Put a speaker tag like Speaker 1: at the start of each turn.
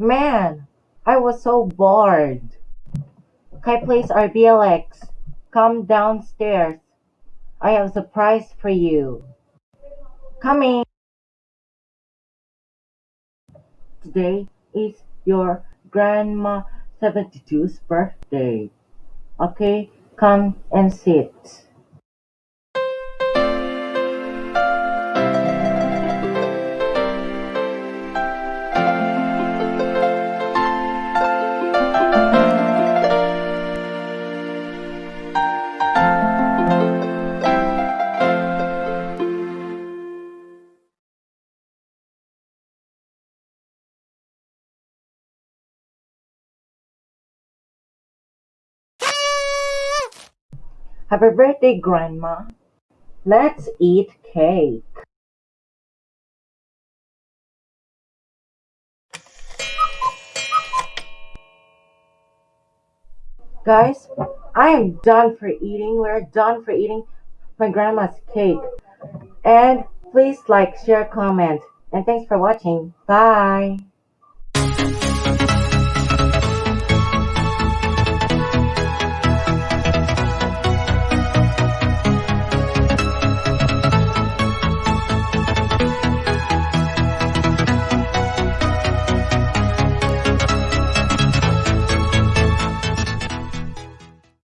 Speaker 1: Man, I was so bored. Kai please, RBLX. Come downstairs. I have a surprise for you. Coming. Today is your grandma 72's birthday. Okay, come and sit. Happy birthday, Grandma. Let's eat cake. Guys, I am done for eating. We're done for eating my grandma's cake. And please like, share, comment. And thanks for watching. Bye.